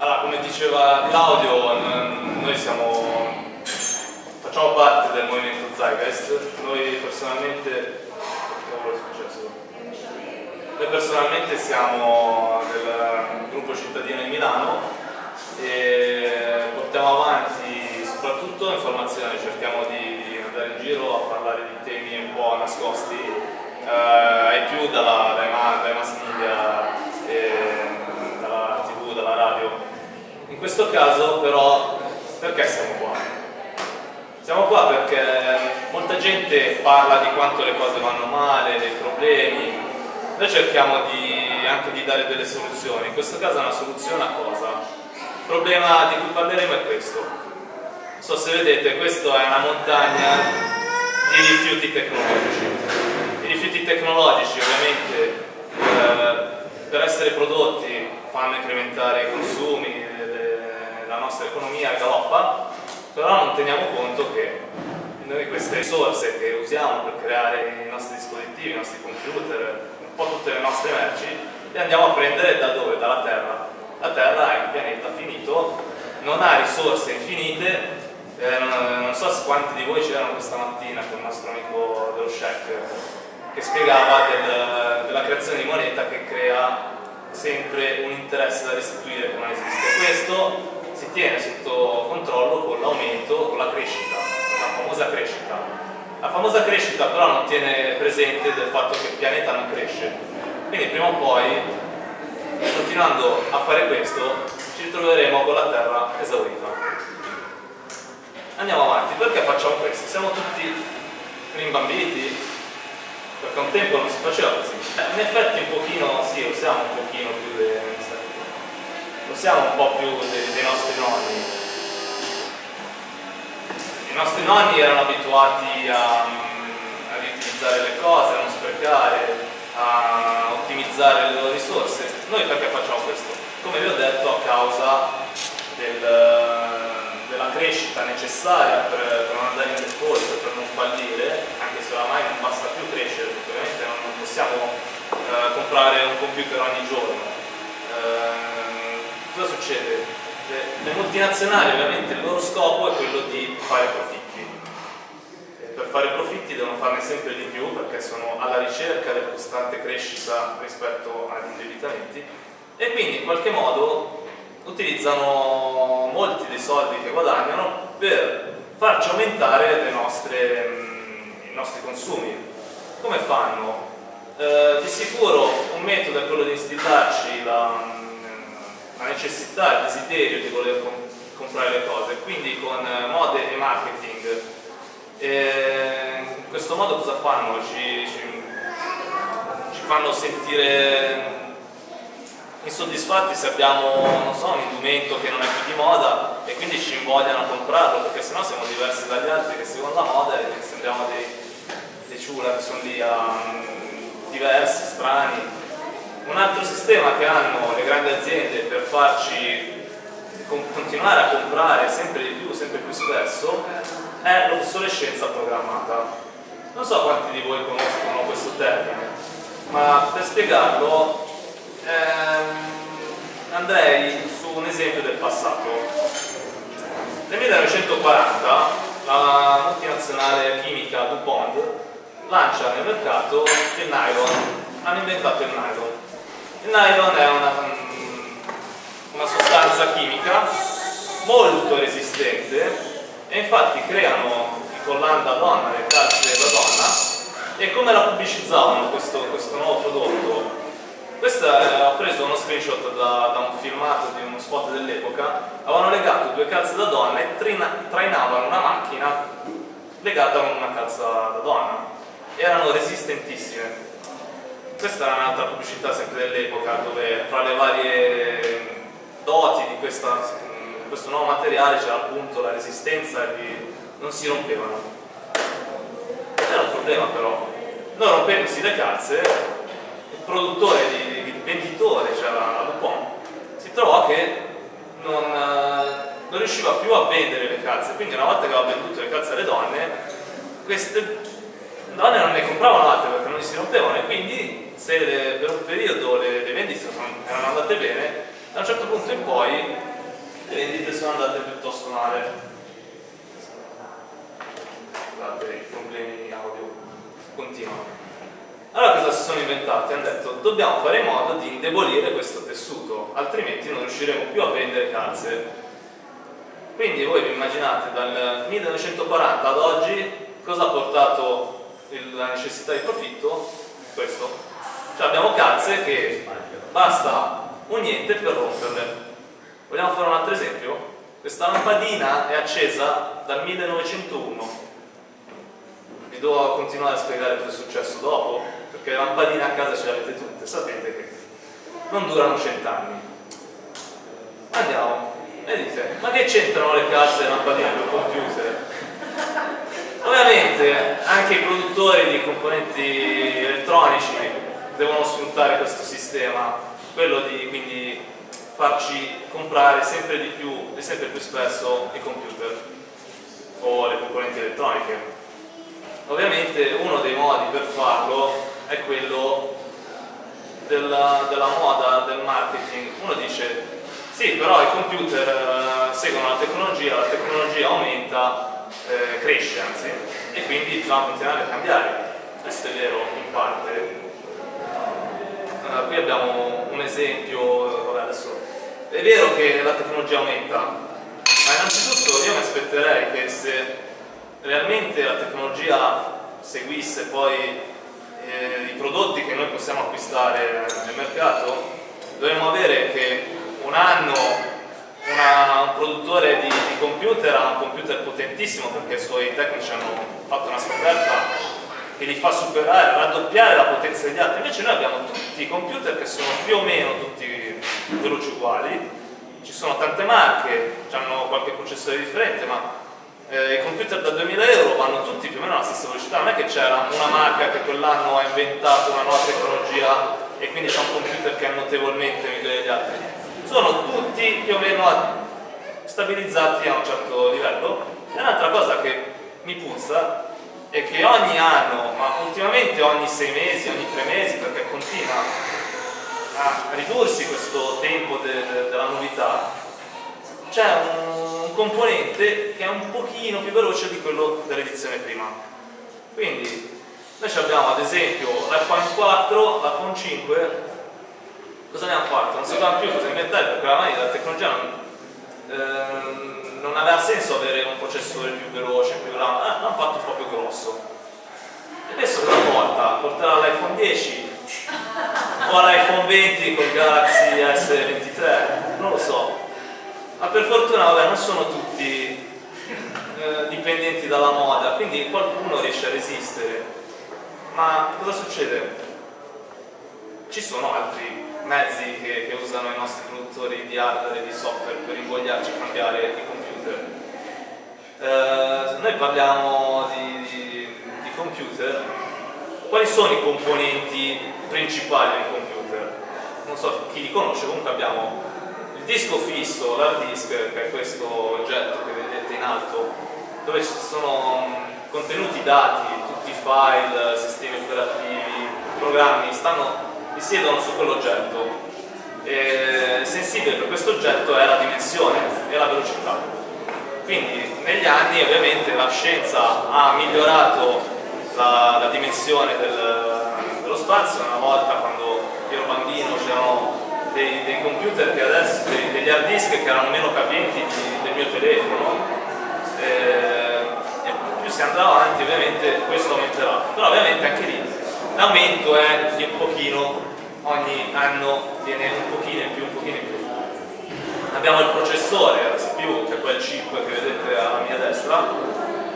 Allora, come diceva Claudio, noi siamo, facciamo parte del movimento Zeitgeist, noi personalmente, noi personalmente siamo del gruppo cittadino di Milano e portiamo avanti soprattutto informazioni, cerchiamo di andare in giro a parlare di temi un po' nascosti eh, ai più dalla, dai, dai mass media In questo caso però perché siamo qua? Siamo qua perché molta gente parla di quanto le cose vanno male, dei problemi, noi cerchiamo di, anche di dare delle soluzioni, in questo caso una soluzione a cosa? Il problema di cui parleremo è questo. Non so se vedete, questa è una montagna di rifiuti tecnologici. I rifiuti tecnologici ovviamente eh, per essere prodotti fanno incrementare i consumi, nostra economia galoppa, però non teniamo conto che noi queste risorse che usiamo per creare i nostri dispositivi, i nostri computer, un po' tutte le nostre merci, le andiamo a prendere da dove? Dalla Terra. La Terra è un pianeta finito, non ha risorse infinite, eh, non, non, so quanti di voi c'erano questa mattina con il nostro amico dello Shek che spiegava del, della creazione di moneta che crea sempre un interesse da restituire che non esiste. Questo si tiene sotto controllo con l'aumento, con la crescita, la famosa crescita. La famosa crescita però non tiene presente del fatto che il pianeta non cresce. Quindi prima o poi, continuando a fare questo, ci ritroveremo con la Terra esaurita. Andiamo avanti, perché facciamo questo? Siamo tutti rimbambiti? Perché un tempo non si faceva così. Eh, in effetti un pochino, sì, usiamo un pochino più di non siamo un po' più dei, dei nostri nonni. I nostri nonni erano abituati a, a riutilizzare le cose, a non sprecare, a ottimizzare le loro risorse. Noi perché facciamo questo? Come vi ho detto, a causa del, della crescita necessaria per, per, non andare in default, per non fallire, anche se oramai non basta più crescere, ovviamente non possiamo eh, comprare un computer ogni giorno. Eh, cosa succede? Le multinazionali ovviamente il loro scopo è quello di fare profitti. E per fare profitti devono farne sempre di più perché sono alla ricerca della costante crescita rispetto agli indebitamenti e quindi in qualche modo utilizzano molti dei soldi che guadagnano per farci aumentare nostre, i nostri consumi. Come fanno? Eh, di sicuro un metodo è quello di instillarci la, la necessità, il desiderio di voler comp comprare le cose, quindi con eh, mode e marketing. E in questo modo cosa fanno? Ci, ci, ci fanno sentire insoddisfatti se abbiamo so, un indumento che non è più di moda e quindi ci invogliano a comprarlo perché sennò siamo diversi dagli altri che seguono la moda e sembriamo dei, dei ciula che sono lì um, diversi, strani un altro sistema che hanno le grandi aziende per farci continuare a comprare sempre di più, sempre più spesso, è l'obsolescenza programmata. Non so quanti di voi conoscono questo termine, ma per spiegarlo ehm, andrei su un esempio del passato. Nel 1940 la multinazionale chimica DuPont lancia nel mercato il nylon, hanno inventato il nylon il nylon è una, una sostanza chimica molto resistente e infatti creano i collant da donna, le calze da donna e come la pubblicizzavano questo, questo nuovo prodotto? Questa eh, ho preso uno screenshot da, da, un filmato di uno spot dell'epoca avevano legato due calze da donna e trainavano una macchina legata a una calza da donna erano resistentissime questa era un'altra pubblicità sempre dell'epoca dove fra le varie doti di questa, questo nuovo materiale c'era appunto la resistenza e non si rompevano. Era un problema però. Non rompendosi le calze il produttore, il venditore cioè la, Dupont si trovò che non, non riusciva più a vendere le calze. Quindi una volta che aveva venduto le calze alle donne queste donne non ne compravano altre perché non si rompevano e quindi se per un periodo le, le vendite sono, erano andate bene Da un certo punto in poi le vendite sono andate piuttosto male. Scusate, i problemi audio continuano. Allora cosa si sono inventati? Hanno detto dobbiamo fare in modo di indebolire questo tessuto, altrimenti non riusciremo più a vendere calze. Quindi voi vi immaginate dal 1940 ad oggi cosa ha portato la necessità di profitto? Questo. Cioè abbiamo calze che basta un niente per romperle. Vogliamo fare un altro esempio? Questa lampadina è accesa dal 1901. Vi devo continuare a spiegare cosa è successo dopo? Perché le lampadine a casa ce le avete tutte, sapete che non durano cent'anni. Andiamo, e dite, ma che c'entrano le calze e le lampadine col computer? Ovviamente anche i produttori di componenti elettronici devono sfruttare questo sistema, quello di quindi farci comprare sempre di più e sempre più spesso i computer o le componenti elettroniche. Ovviamente uno dei modi per farlo è quello della, della moda, del marketing. Uno dice sì, però i computer eh, seguono la tecnologia, la tecnologia aumenta, eh, cresce anzi, e quindi bisogna continuare a cambiare. Questo è vero in parte. Uh, qui abbiamo un esempio, vabbè, adesso è vero che la tecnologia aumenta, ma innanzitutto io mi aspetterei che se realmente la tecnologia seguisse poi eh, i prodotti che noi possiamo acquistare nel mercato, dovremmo avere che un anno una, un produttore di, di, computer ha un computer potentissimo perché i suoi tecnici hanno fatto una scoperta che li fa superare, raddoppiare la potenza degli altri. Invece noi abbiamo tutti i computer che sono più o meno tutti veloci uguali, ci sono tante marche, hanno qualche processore differente, ma eh, i computer da 2000 euro vanno tutti più o meno alla stessa velocità, non è che c'era una marca che quell'anno ha inventato una nuova tecnologia e quindi c'è un computer che è notevolmente migliore degli altri. Sono tutti più o meno stabilizzati a un certo livello. E un'altra cosa che mi puzza è che ogni anno, ma ultimamente ogni sei mesi, ogni tre mesi, perché continua a ridursi questo tempo de de della novità, c'è un componente che è un pochino più veloce di quello dell'edizione prima. Quindi noi abbiamo ad esempio l'iPhone 4, l'iPhone 5, cosa ne hanno fatto? Non sapevamo più cosa inventare perché oramai la tecnologia non, ehm, non aveva senso avere un processore più veloce, più grande, ah, l'hanno fatto proprio grosso. E adesso una volta porterà l'iPhone 10 o l'iPhone 20 col Galaxy S23, non lo so ma per fortuna vabbè, non sono tutti eh, dipendenti dalla moda, quindi qualcuno riesce a resistere. Ma cosa succede? Ci sono altri mezzi che, che usano i nostri produttori di hardware e di software per invogliarci a cambiare i computer. Eh, noi parliamo di, di, di computer, quali sono i componenti principali del computer? Non so chi li conosce, comunque abbiamo disco fisso, l'hard disk, che è questo oggetto che vedete in alto, dove ci sono contenuti dati, tutti i file, sistemi operativi, programmi, stanno, risiedono su quell'oggetto. Sensibile per questo oggetto è la dimensione e la velocità. Quindi negli anni ovviamente la scienza ha migliorato la, la dimensione del, dello spazio, una volta quando io ero bambino c'erano dei, dei computer che adesso, dei, degli hard disk che erano meno capienti del mio telefono. Eh, e più si andrà avanti ovviamente questo aumenterà. Però ovviamente anche lì l'aumento è di un pochino ogni anno viene un pochino in più un pochino in più. Abbiamo il processore, CPU che quel chip che vedete alla mia destra.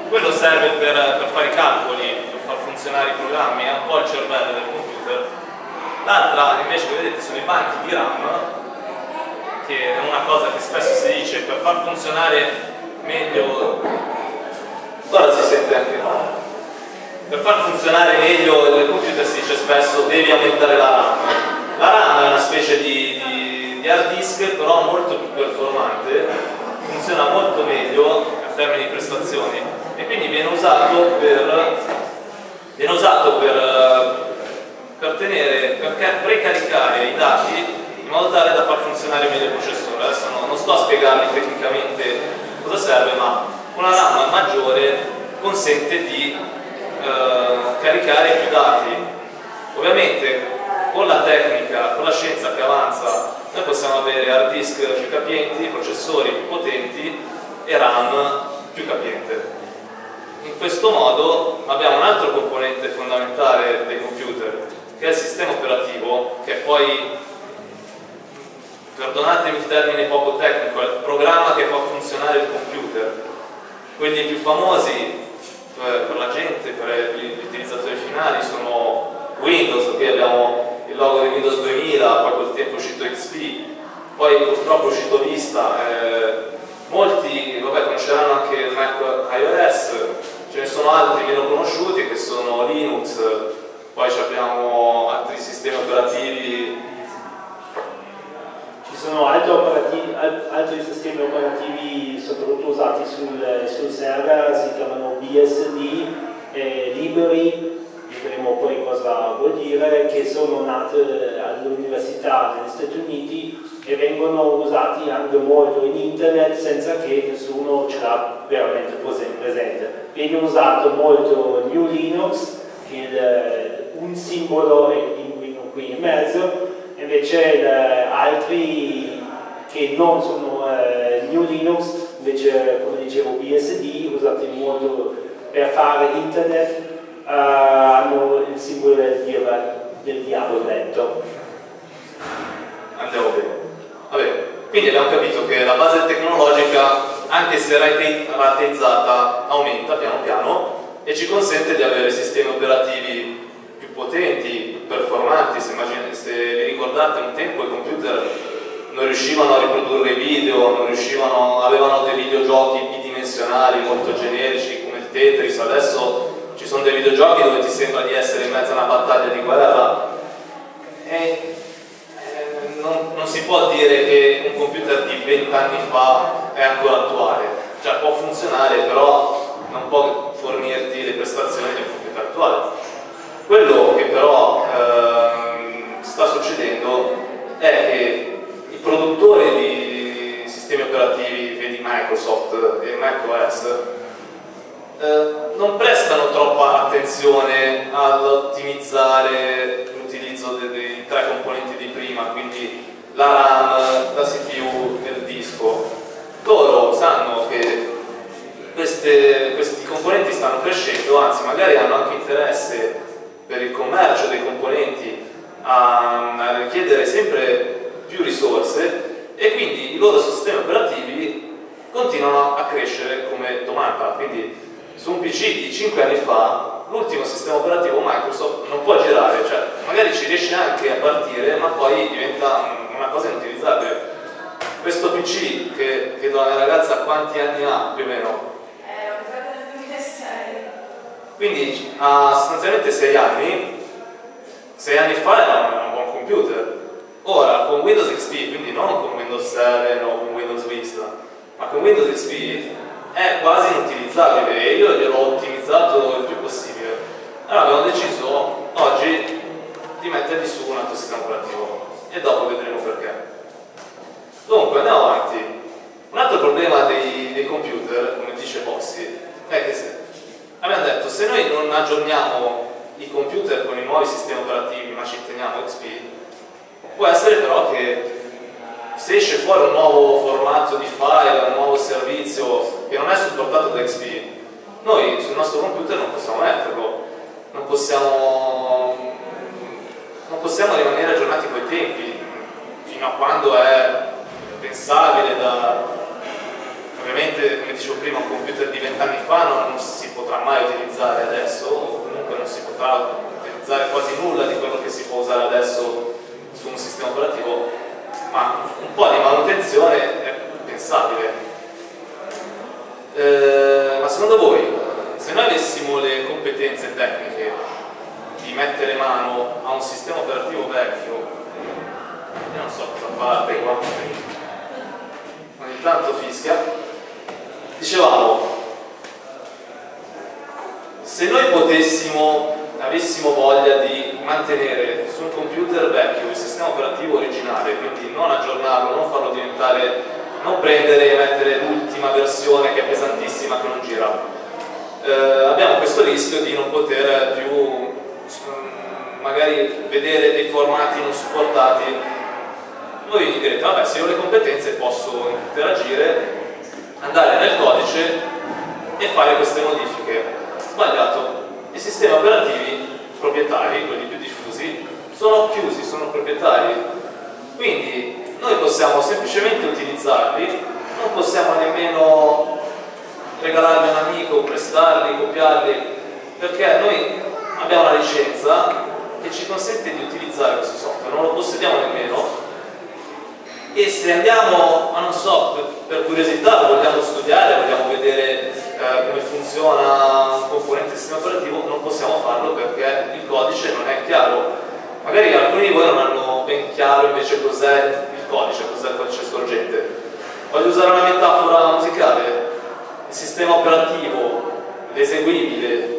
Quello serve per, per fare i calcoli per far funzionare i programmi è un po' il cervello del computer. L'altra invece che vedete sono i banchi di RAM, che è una cosa che spesso si dice per far funzionare meglio, guarda si sente anche per far funzionare meglio il computer si dice spesso devi aumentare la RAM. La RAM è una specie di, di, di hard disk però molto più performante, funziona molto meglio in termini di prestazioni e quindi viene usato per, viene usato per per, tenere, per precaricare i dati in modo tale da far funzionare meglio il processore. Adesso no, non sto a spiegarvi tecnicamente cosa serve, ma una RAM maggiore consente di eh, caricare più dati. Ovviamente con la tecnica, con la scienza che avanza, noi possiamo avere hard disk più capienti, processori più potenti e RAM più capiente. In questo modo abbiamo un altro componente fondamentale dei computer, che è il sistema operativo, che poi, perdonatemi il termine poco tecnico, è il programma che fa funzionare il computer. Quelli più famosi eh, per la gente, per gli utilizzatori finali, sono Windows, qui abbiamo il logo di Windows 2000, poi col tempo è uscito XP, poi purtroppo è uscito Vista, eh, molti vabbè, conosceranno anche Mac iOS, ce ne sono altri meno conosciuti che sono Linux, poi abbiamo altri sistemi operativi. Ci sono altri, operativi, altri sistemi operativi soprattutto usati sul, sul server, si chiamano BSD, eh, Liberi, vedremo poi cosa vuol dire, che sono nate all'università negli Stati Uniti e vengono usati anche molto in internet senza che nessuno ce l'ha veramente presente. Viene usato molto New Linux, il, un simbolo è linguino qui in mezzo, invece il, altri che non sono eh, New Linux, invece come dicevo BSD, usati molto per fare internet, uh, hanno il simbolo del, del diavolo dentro. Andiamo bene. Vabbè, quindi abbiamo capito che la base tecnologica, anche se rateizzata, aumenta piano piano e ci consente di avere sistemi operativi più potenti, performanti. Se, se vi ricordate un tempo i computer non riuscivano a riprodurre video, riuscivano, avevano dei videogiochi bidimensionali molto generici come il Tetris, adesso ci sono dei videogiochi dove ti sembra di essere in mezzo a una battaglia di guerra e non, non, si può dire che un computer di 20 anni fa è ancora attuale, cioè può funzionare però non può fornirti le prestazioni di un computer attuale. Quello che però ehm, sta succedendo è che i produttori di sistemi operativi, vedi Microsoft e macOS, eh, non prestano troppa attenzione all'ottimizzare l'utilizzo dei, dei tre componenti di prima, quindi la RAM, la CPU e il disco. Loro sanno che queste, questi componenti stanno crescendo, anzi magari hanno anche interesse per il commercio dei componenti a, a richiedere sempre più risorse e quindi i loro sistemi operativi continuano a crescere come domanda. Quindi su un PC di 5 anni fa l'ultimo sistema operativo Microsoft non può girare, cioè magari ci riesce anche a partire ma poi diventa una cosa inutilizzabile. Questo PC che chiedo alla mia ragazza quanti anni ha più o meno? Eh, l'ho comprato nel 2006. Quindi ha sostanzialmente 6 anni, 6 anni fa era un buon computer. Ora con Windows XP, quindi non con Windows 7 o con Windows Vista, ma con Windows XP è quasi inutilizzabile e io gliel'ho ottimizzato il più possibile. Allora abbiamo deciso oggi di mettergli su un altro sistema operativo e dopo vedremo perché. Dunque andiamo avanti. Un altro problema dei, dei computer, come dice Boxy, è che se, abbiamo detto se noi non aggiorniamo i computer con i nuovi sistemi operativi ma ci teniamo XP, può essere però che se esce fuori un nuovo formato di file, un nuovo servizio che non è supportato da XP, noi sul nostro computer non possiamo metterlo, non possiamo, non possiamo rimanere aggiornati coi tempi, fino a quando è pensabile da... Ovviamente, come dicevo prima, un computer di 20 anni fa non, non si potrà mai utilizzare adesso, o comunque non si potrà utilizzare quasi nulla di quello che si può usare adesso su un sistema operativo ma un po' di manutenzione è pensabile. Eh, ma secondo voi, se noi avessimo le competenze tecniche di mettere mano a un sistema operativo vecchio, io non so cosa parte qua, ogni tanto fischia, dicevamo, se noi potessimo, avessimo voglia di mantenere su un computer vecchio il sistema operativo originale, quindi non aggiornarlo, non farlo diventare, non prendere e mettere l'ultima versione che è pesantissima che non gira. Eh, abbiamo questo rischio di non poter più mm, magari vedere dei formati non supportati. Voi direte, vabbè, se ho le competenze posso interagire, andare nel codice e fare queste modifiche. Sbagliato. I sistemi operativi proprietari, quelli più diffusi, sono chiusi, sono proprietari. Quindi noi possiamo semplicemente utilizzarli, non possiamo nemmeno regalarli a un amico, prestarli, copiarli, perché noi abbiamo una licenza che ci consente di utilizzare questo software, non lo possediamo nemmeno e se andiamo, ma non so, per, per curiosità, vogliamo studiare, vogliamo vedere eh, come funziona un componente del sistema operativo, non possiamo farlo perché il codice non è chiaro. Magari alcuni di voi non hanno ben chiaro invece cos'è il codice, cos'è il codice sorgente. Voglio usare una metafora musicale. Il sistema operativo, l'eseguibile,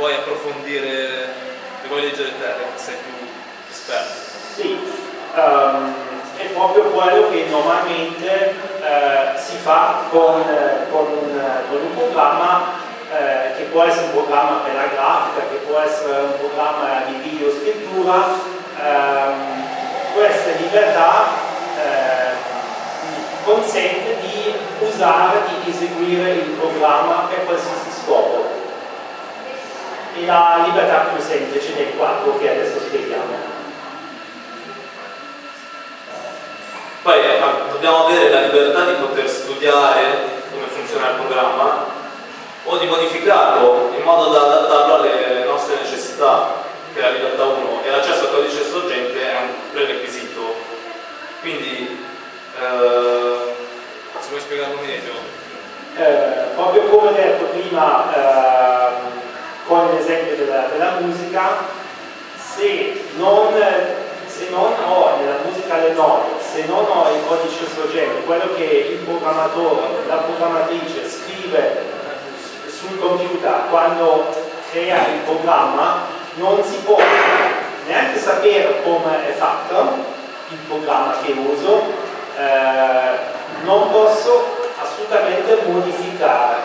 vuoi approfondire, se vuoi leggere te, sei più esperto. Sì, um, è proprio quello che normalmente uh, si fa con, con, un, con un programma eh, che può essere un programma per la grafica, che può essere un programma di video scrittura, ehm, questa libertà eh, consente di usare, di eseguire il programma per qualsiasi. E la libertà più semplice dei quattro che adesso spieghiamo. Poi eh, dobbiamo avere la libertà di poter studiare come funziona il programma o di modificarlo in modo da adattarlo alle nostre necessità che è la libertà 1 e l'accesso al codice sorgente è un prerequisito. Quindi, eh, se vuoi spiegarlo meglio. Eh, proprio come detto prima eh, con l'esempio della, della, musica, se non, se non ho nella musica le note, se non ho il codice sorgente, quello che il programmatore, la programmatrice scrive sul computer quando crea il programma, non si può neanche sapere come è fatto il programma che uso, eh, non posso assolutamente modificare.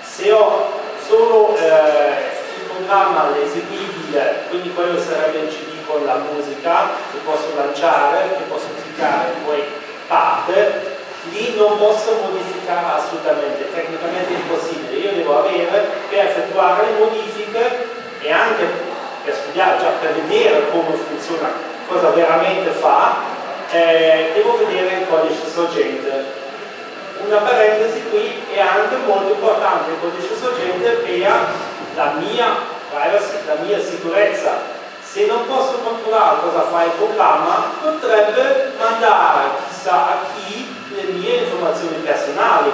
Se ho solo eh, il programma l'eseguibile, quindi quello sarebbe il CD con la musica, che posso lanciare, che posso cliccare, poi parte, lì non posso modificare assolutamente, tecnicamente impossibile. Io devo avere per effettuare le modifiche e anche per studiare, già per vedere come funziona, cosa veramente fa, eh, devo vedere il codice sorgente. Una parentesi qui è anche molto importante il codice sorgente per la mia privacy, la mia sicurezza. Se non posso controllare cosa fa il programma, potrebbe mandare chissà a chi le mie informazioni personali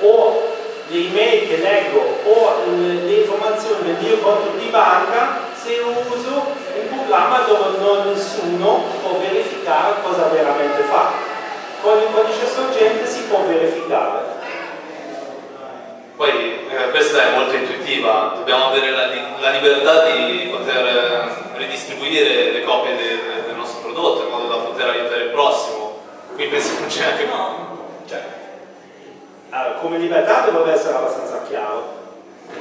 o le email che leggo o le informazioni del mio conto di banca se uso un programma dove non nessuno può verificare cosa veramente fa. Con il codice sorgente si può verificare. Poi eh, questa è molto intuitiva, dobbiamo avere la, la libertà di poter eh, ridistribuire le copie del, del, nostro prodotto in modo da poter aiutare il prossimo. Qui penso che non c'è anche... Cioè. Allora, come libertà dovrebbe essere abbastanza chiaro.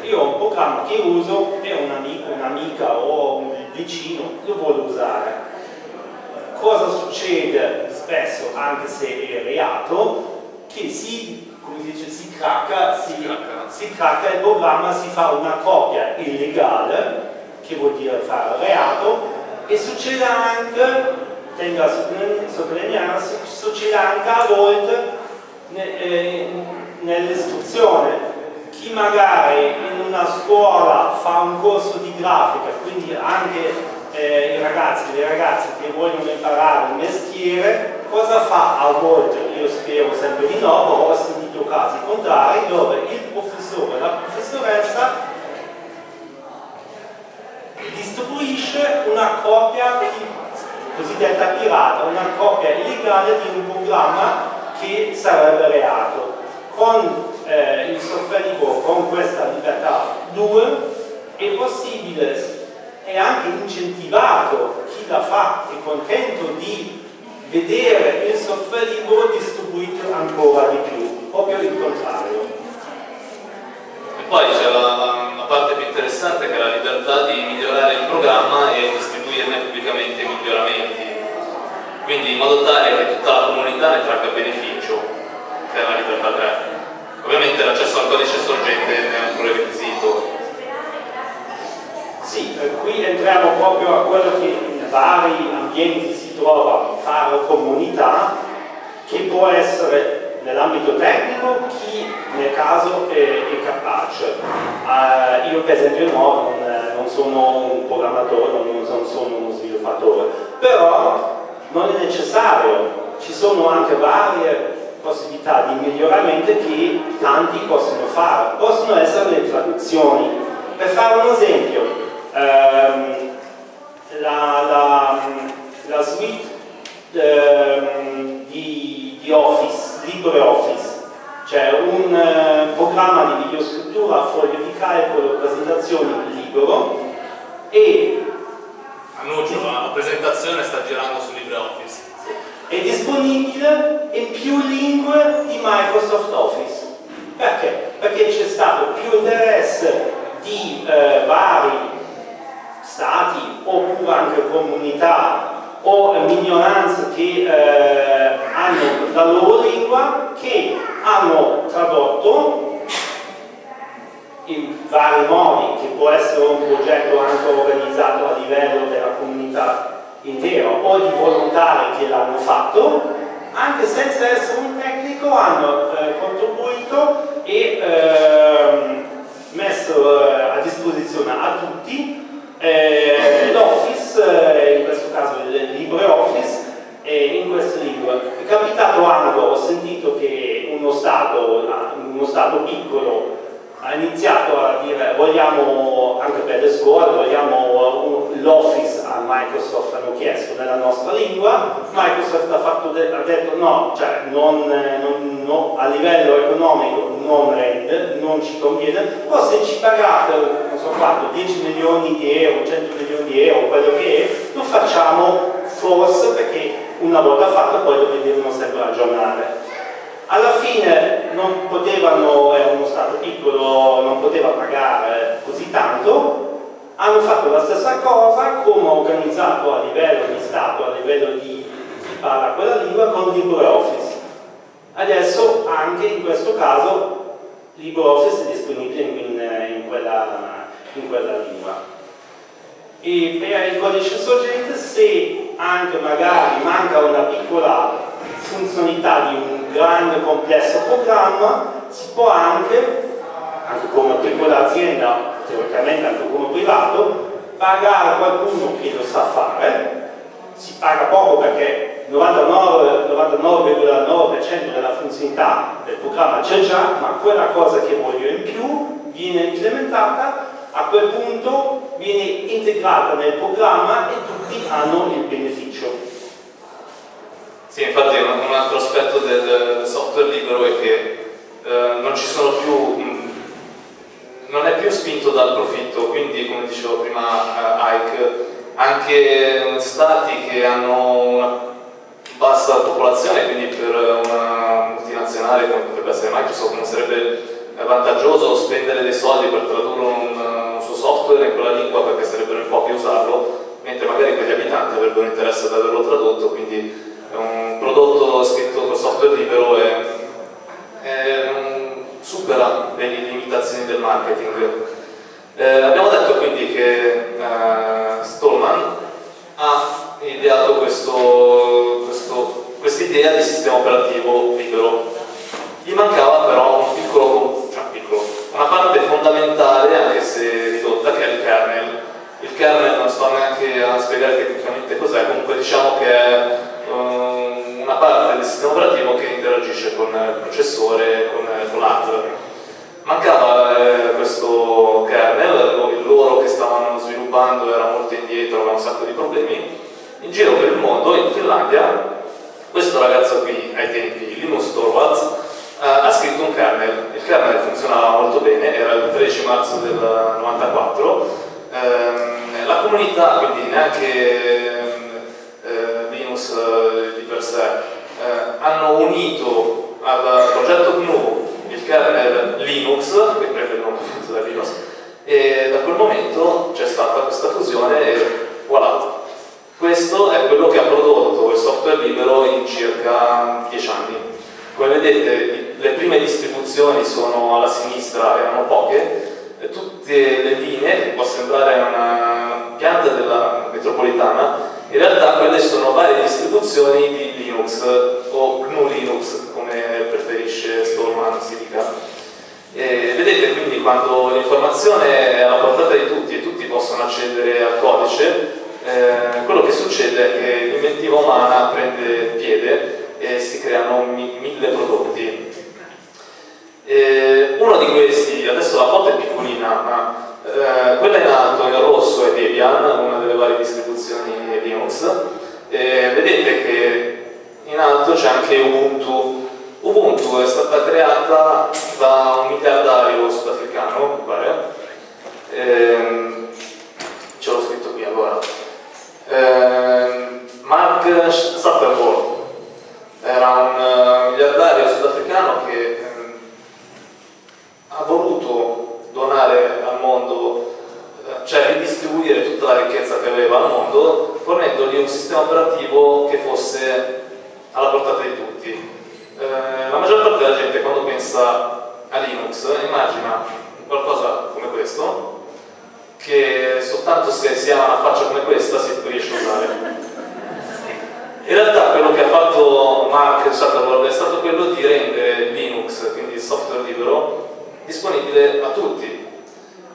Io ho un programma che uso e un amico, un'amica o un vicino lo vuole usare. Cosa succede spesso, anche se è reato, che si come si dice, si cracca, si, si cracca il programma, si fa una copia illegale, che vuol dire fare reato, e succede anche, tengo a sottolineare, succede anche a volte eh, nell'istruzione. Chi magari in una scuola fa un corso di grafica, quindi anche eh, i ragazzi, le ragazze che vogliono imparare un mestiere, cosa fa a volte? Io spero sempre di no, però ho sentito casi contrari dove il professore e la professoressa distribuisce una copia cosiddetta pirata, una copia illegale di un programma che sarebbe reato. Con eh, il software libero, con questa libertà 2, è possibile è anche incentivato chi la fa, è contento di vedere il software libero distribuito ancora di più, proprio il contrario. E poi c'è la, la, parte più interessante che è la libertà di migliorare il programma e distribuirne pubblicamente i miglioramenti, quindi in modo tale che tutta la comunità ne tragga beneficio, che è la libertà 3. Ovviamente l'accesso al codice sorgente è un prerequisito sì, qui entriamo proprio a quello che in vari ambienti si trova fare comunità, che può essere nell'ambito tecnico chi nel caso è, è capace. Uh, io per esempio no, non, non, sono un programmatore, non, non sono uno sviluppatore, però non è necessario, ci sono anche varie possibilità di miglioramento che tanti possono fare, possono essere le traduzioni. Per fare un esempio, ehm, la, la, la, suite ehm, di, di, Office, LibreOffice, cioè un eh, programma di videoscrittura a foglio di calcolo, presentazioni libero e annuncio la presentazione sta girando su LibreOffice è disponibile in più lingue di Microsoft Office. Perché? perché c'è stato più interesse di eh, vari stati oppure anche comunità o minoranze che eh, hanno la loro lingua che hanno tradotto in vari modi che può essere un progetto anche organizzato a livello della comunità intera o di volontari che l'hanno fatto anche senza essere un tecnico hanno eh, contribuito e eh, messo a disposizione a tutti eh, l'Office, eh, in questo caso il LibreOffice, eh, in queste lingue. È capitato anche, ho sentito che uno Stato, uno stato piccolo ha iniziato a dire vogliamo anche per le scuole, vogliamo l'Office a Microsoft, hanno chiesto nella nostra lingua, Microsoft ha, fatto ha detto no, cioè non, non, no, a livello economico non rende, non ci conviene, però se ci pagate, non so quanto, 10 milioni di euro, 100 milioni di euro, quello che è, lo facciamo forse perché una volta fatto poi lo devono sempre aggiornare alla fine non potevano, è uno Stato piccolo, non poteva pagare così tanto, hanno fatto la stessa cosa come organizzato a livello di Stato, a livello di parla quella lingua con LibreOffice. Adesso anche in questo caso LibreOffice è disponibile in, in, quella, in quella lingua. E per il codice sorgente se anche magari manca una piccola funzionalità di un grande complesso programma, si può anche, anche come piccola azienda, teoricamente anche come privato, pagare qualcuno che lo sa fare, si paga poco perché il 99,9% 99 della funzionalità del programma c'è già, ma quella cosa che voglio in più viene implementata, a quel punto viene integrata nel programma e tutti hanno il beneficio. Sì, infatti un, altro aspetto del, software libero è che eh, non ci sono più mh, non è più spinto dal profitto, quindi come dicevo prima eh, Ike, anche stati che hanno una bassa popolazione, quindi per una multinazionale come potrebbe essere Microsoft non sarebbe vantaggioso spendere dei soldi per tradurre un, software in quella lingua perché sarebbero in pochi a usarlo, mentre magari quegli abitanti avrebbero interesse ad averlo tradotto, quindi un prodotto scritto con software libero è, è un, supera le limitazioni del marketing. Eh, abbiamo detto quindi che eh, Stallman ha ideato questa idea di sistema operativo libero. Gli mancava però un piccolo, una parte fondamentale, anche se ridotta, che è il kernel. Il kernel non sto neanche a spiegare tecnicamente cos'è, comunque diciamo che è um, una parte del sistema operativo che interagisce con il processore, con, con l'hardware Mancava eh, questo kernel, il loro che stavano sviluppando era molto indietro, aveva un sacco di problemi. In giro per il mondo, in Finlandia, questo ragazzo qui, ai tempi, Linus Torvalds, ha scritto un kernel. Il kernel funzionava molto bene, era il 13 marzo del 94. Eh, la comunità, quindi neanche eh, Linus eh, di per sé, eh, hanno unito al progetto GNU il kernel Linux, che prende il nome da Linux, e da quel momento c'è stata questa fusione e voilà. Questo è quello che ha prodotto il software libero in circa 10 anni. Come vedete le prime distribuzioni sono alla sinistra, erano poche, tutte le linee, può sembrare una pianta della metropolitana, in realtà quelle sono varie distribuzioni di Linux o GNU Linux, come preferisce Stallman si dica. E vedete quindi quando l'informazione è alla portata di tutti e tutti possono accedere al codice, eh, quello che succede è che l'inventiva umana prende piede e si creano mi mille prodotti. E uno di questi, adesso la foto è piccolina, ma eh, quella in alto in rosso è Debian, una delle varie distribuzioni Linux. Eh, vedete che in alto c'è anche Ubuntu. Ubuntu è stata creata da un miliardario sudafricano, mi pare. Eh, ce l'ho scritto qui allora. Eh, Mark Zuckerberg era un uh, miliardario sudafricano che ehm, ha voluto donare al mondo, eh, cioè ridistribuire tutta la ricchezza che aveva al mondo, fornendogli un sistema operativo che fosse alla portata di tutti. Eh, la maggior parte della gente quando pensa a Linux immagina qualcosa come questo, che soltanto se si ha una faccia come questa si riesce a usare. In realtà quello che ha fatto Mark Zuckerberg è stato quello di rendere Linux, quindi il software libero, disponibile a tutti.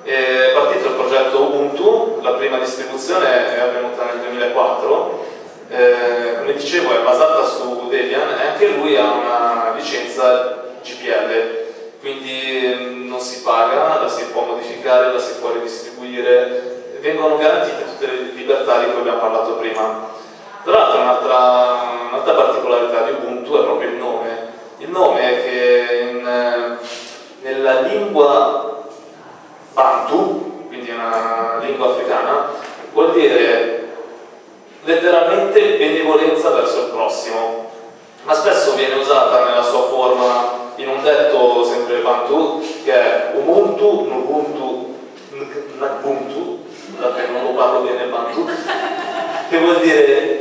È partito il progetto Ubuntu, la prima distribuzione è avvenuta nel 2004, eh, come dicevo è basata su Debian e anche lui ha una licenza GPL, quindi mm, non si paga, la si può modificare, la si può ridistribuire, vengono garantite tutte le libertà di cui abbiamo parlato prima. Tra l'altro un'altra un particolarità di Ubuntu è proprio il nome. Il nome è che in, nella lingua Bantu, quindi una lingua africana, vuol dire letteralmente benevolenza verso il prossimo, ma spesso viene usata nella sua forma in un detto sempre Bantu che è Ubuntu, Nubuntu, Nubuntu, scusate non lo parlo bene Bantu, che vuol dire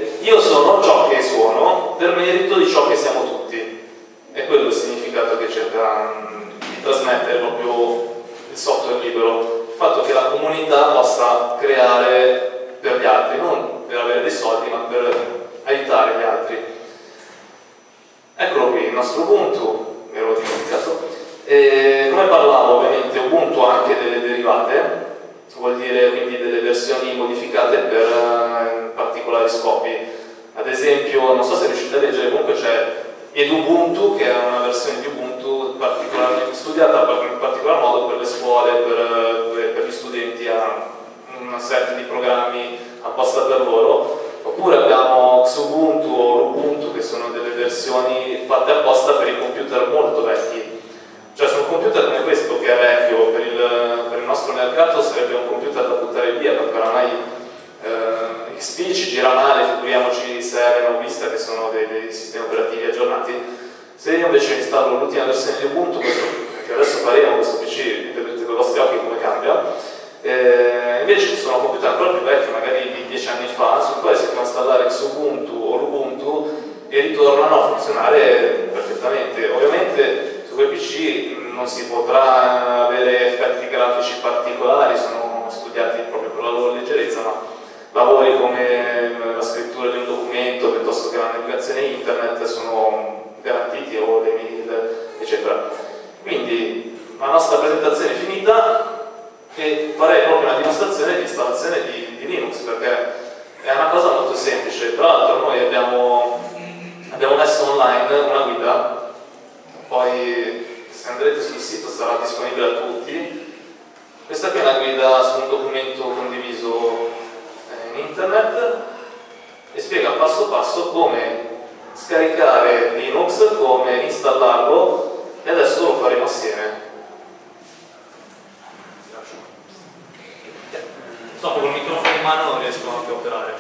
anche operare.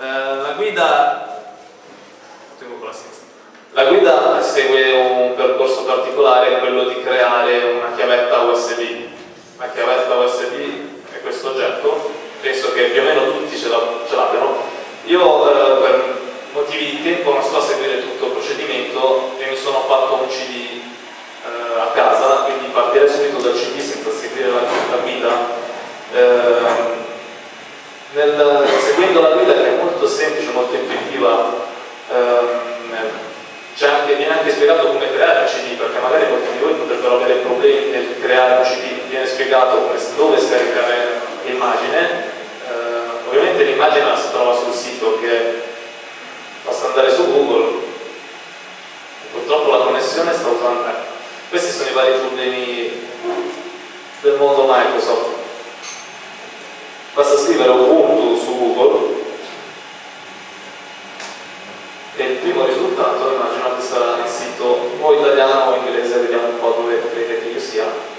Eh, la guida... La guida segue un percorso particolare, quello di creare una chiavetta USB. La chiavetta USB è questo oggetto, penso che più o meno tutti ce l'abbiano. Io eh, per motivi di tempo non sto a seguire tutto il procedimento e mi sono fatto un CD eh, a casa, quindi partire subito dal CD senza seguire la, la guida. Eh, nel, eh, seguendo la guida che è molto semplice, molto intuitiva, ehm, eh, anche, viene anche spiegato come creare un CD, perché magari molti di voi potrebbero avere problemi nel creare un CD, viene spiegato come, dove scaricare l'immagine, eh, ovviamente l'immagine si trova sul sito che basta andare su Google, purtroppo la connessione sta usando. Eh, questi sono i vari problemi del mondo Microsoft basta scrivere un punto su Google e il primo risultato immagino che sarà il sito o italiano o inglese, vediamo un po' dove credete che io sia.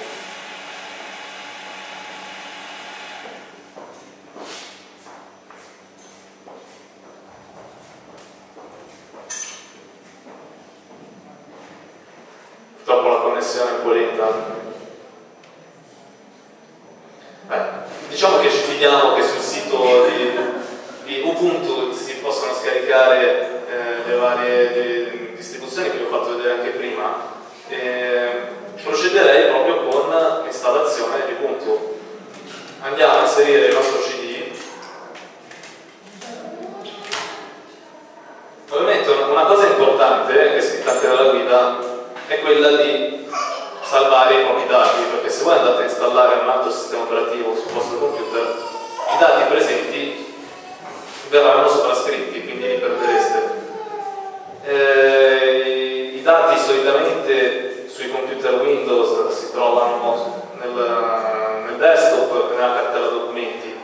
desktop nella cartella documenti.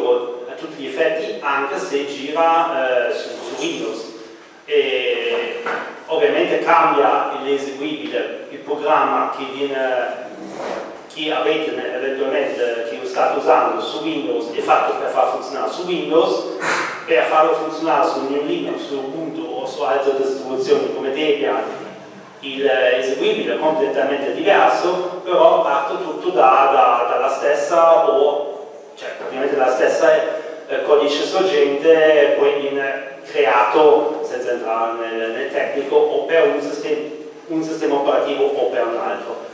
Libero a tutti gli effetti anche se gira eh, su, su, Windows. E ovviamente cambia l'eseguibile, il programma che, viene, che avete eventualmente, che state usando su Windows è fatto per far funzionare su Windows, per farlo funzionare su New Linux, su Ubuntu o su altre distribuzioni come Debian l'eseguibile è completamente diverso, però parte tutto da, da, dalla stessa o cioè praticamente dalla stessa eh, codice sorgente poi viene creato senza entrare nel, nel tecnico o per un sistema, un sistema, operativo o per un altro.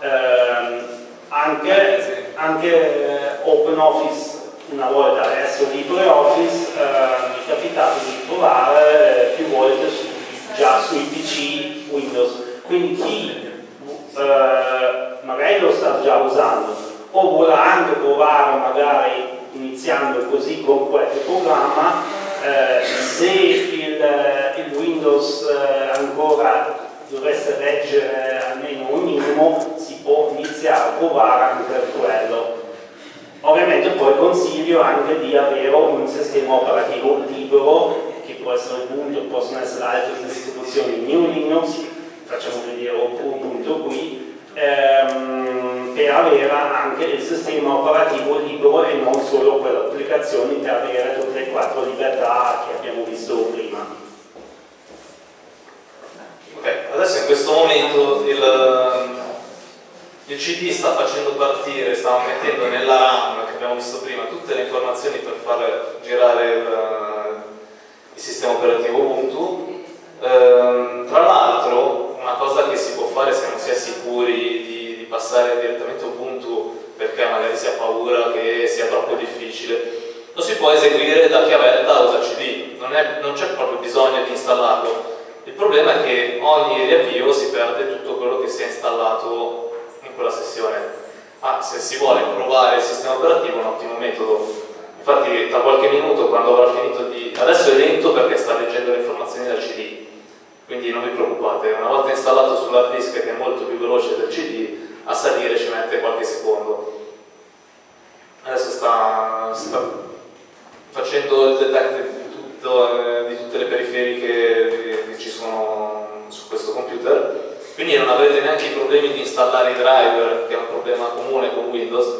Eh, anche, anche eh, OpenOffice una volta adesso LibreOffice eh, mi è capitato di trovare più volte su, già sui PC Windows, quindi chi eh, magari lo sta già usando o vuole anche provare magari iniziando così con qualche programma eh, se il, il Windows eh, ancora dovesse reggere almeno un minimo si può iniziare a provare anche per quello. Ovviamente poi consiglio anche di avere un sistema operativo libero che può essere Ubuntu, possono essere altre distribuzioni New Linux, facciamo vedere Ubuntu qui, ehm, per avere anche il sistema operativo libero e non solo quelle applicazioni per avere tutte le quattro libertà che abbiamo visto prima. Ok, adesso in questo momento il, il CD sta facendo partire, sta mettendo nella RAM che abbiamo visto prima tutte le informazioni per far girare il il sistema operativo Ubuntu. Ehm, tra l'altro una cosa che si può fare se non si è sicuri di, di passare direttamente a Ubuntu perché magari si ha paura che sia troppo difficile, lo si può eseguire da chiavetta usa CD, non c'è proprio bisogno di installarlo. Il problema è che ogni riavvio si perde tutto quello che si è installato in quella sessione. Ma se si vuole provare il sistema operativo è un ottimo metodo Infatti tra qualche minuto quando avrà finito di... Adesso è lento perché sta leggendo le informazioni dal CD, quindi non vi preoccupate, una volta installato sull'hard disk che è molto più veloce del CD, a salire ci mette qualche secondo. Adesso sta, sta facendo il detect di, tutto, eh, di, tutte le periferiche che, ci sono su questo computer, quindi non avrete neanche i problemi di installare i driver, che è un problema comune con Windows,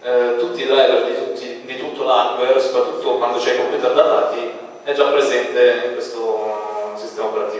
eh, tutti i driver di, tutti, di tutto l'hardware, soprattutto quando c'è i computer datati, è già presente in questo sistema operativo.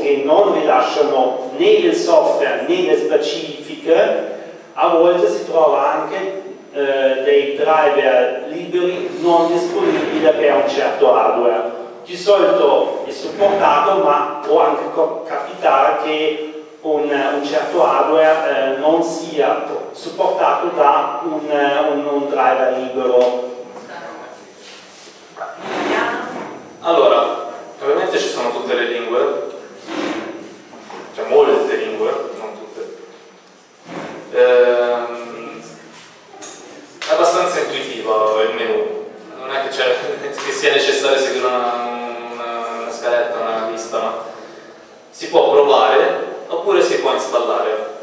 Che non rilasciano né il software né le specifiche a volte si trova anche eh, dei driver liberi non disponibili per un certo hardware. Di solito è supportato, ma può anche capitare che un, un certo hardware eh, non sia supportato da un, un, un driver libero. Allora, ovviamente ci sono tutte le lingue, molte lingue, ehm, è abbastanza intuitivo il menu non è che, che sia necessario seguire una, una, una scaletta, una lista ma si può provare oppure si può installare.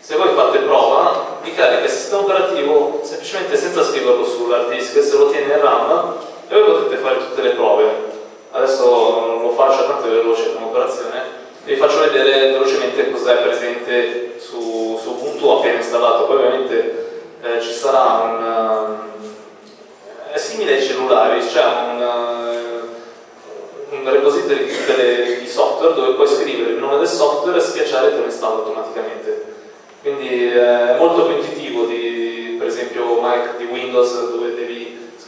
Se voi fate prova vi carica il sistema operativo semplicemente senza scriverlo sull'hard disk se lo tiene in RAM e voi potete fare tutte le prove. Adesso non lo faccio tanto è veloce come operazione vi faccio vedere velocemente cosa è presente su, su Ubuntu appena installato, poi ovviamente eh, ci sarà un... Uh, è simile ai cellulari, c'è un, uh, un repository di, delle, di software dove puoi scrivere il nome del software e schiacciare e te lo installa automaticamente. Quindi eh, è molto più intuitivo di, per esempio, Mac di Windows dove devi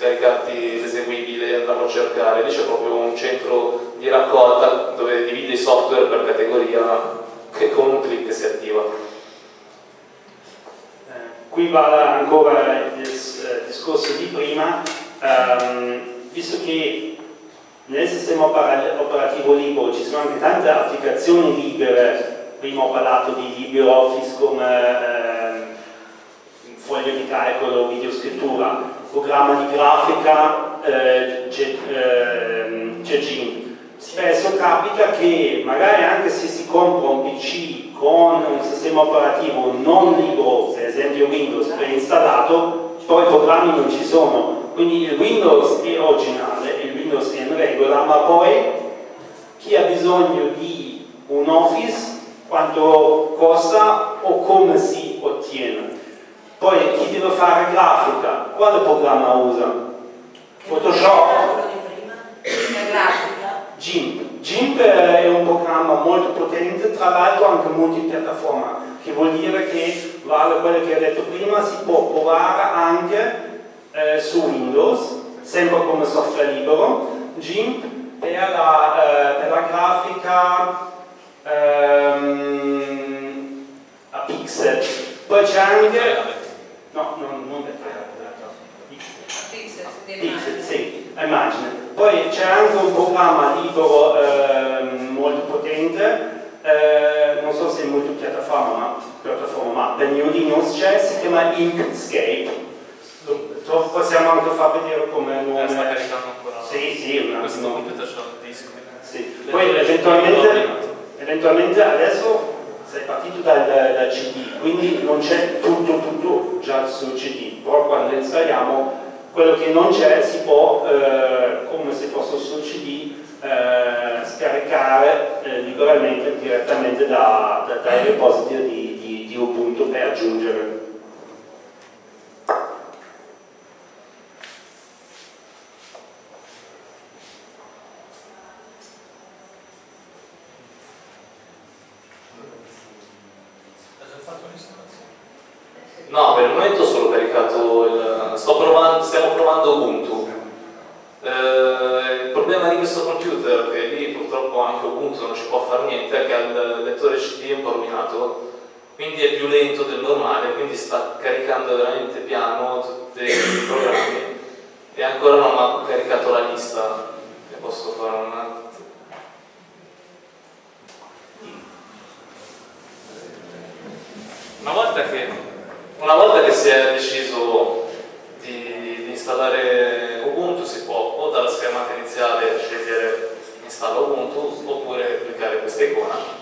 l'eseguibile e andarlo a cercare, lì c'è proprio un centro di raccolta dove divide i software per categoria che con un clic si attiva. Eh, qui va ancora il eh, discorso di prima, um, visto che nel sistema operativo libero ci sono anche tante applicazioni libere, prima ho parlato di LibreOffice come eh, foglio di calcolo, videoscrittura, programma di grafica, eh, Gegin, spesso capita che magari anche se si compra un PC con un sistema operativo non libero, per esempio Windows, preinstallato, poi i programmi non ci sono. Quindi il Windows è originale, il Windows è in regola, ma poi chi ha bisogno di un Office, quanto costa o come si ottiene. Poi chi deve fare grafica, quale programma usa? Photoshop? GIMP. GIMP è un programma molto potente, tra l'altro anche multipiattaforma, che vuol dire che, vale quello che ho detto prima, si può provare anche eh, su Windows, sempre come software libero. GIMP per la, eh, per la grafica ehm, a pixel. Poi c'è anche... No, non, non è Pixel, Pixel, sì, immagine. Poi c'è anche un programma libero eh, molto potente, eh, non so se è multipiattaforma, ma, piattaforma, ma per New Linux c'è, si chiama Inkscape. Lo possiamo anche far vedere come nome. Eh, sta caricando ancora. Sì, sì, un attimo. Questo computer c'ha il disco. Sì. Poi eventualmente, eventualmente adesso sei partito dal, dal CD, quindi non c'è tutto, tutto già sul CD, però quando installiamo quello che non c'è si può, eh, come se fosse sul CD, eh, scaricare eh, liberamente direttamente da, da, dai repository di, di, di Ubuntu per aggiungere. quindi è più lento del normale, quindi sta caricando veramente piano tutti i programmi. E ancora non ho caricato la lista, ne posso fare una Una volta, che, una volta che, si è deciso di, di, installare Ubuntu si può o dalla schermata iniziale scegliere installa Ubuntu oppure cliccare questa icona.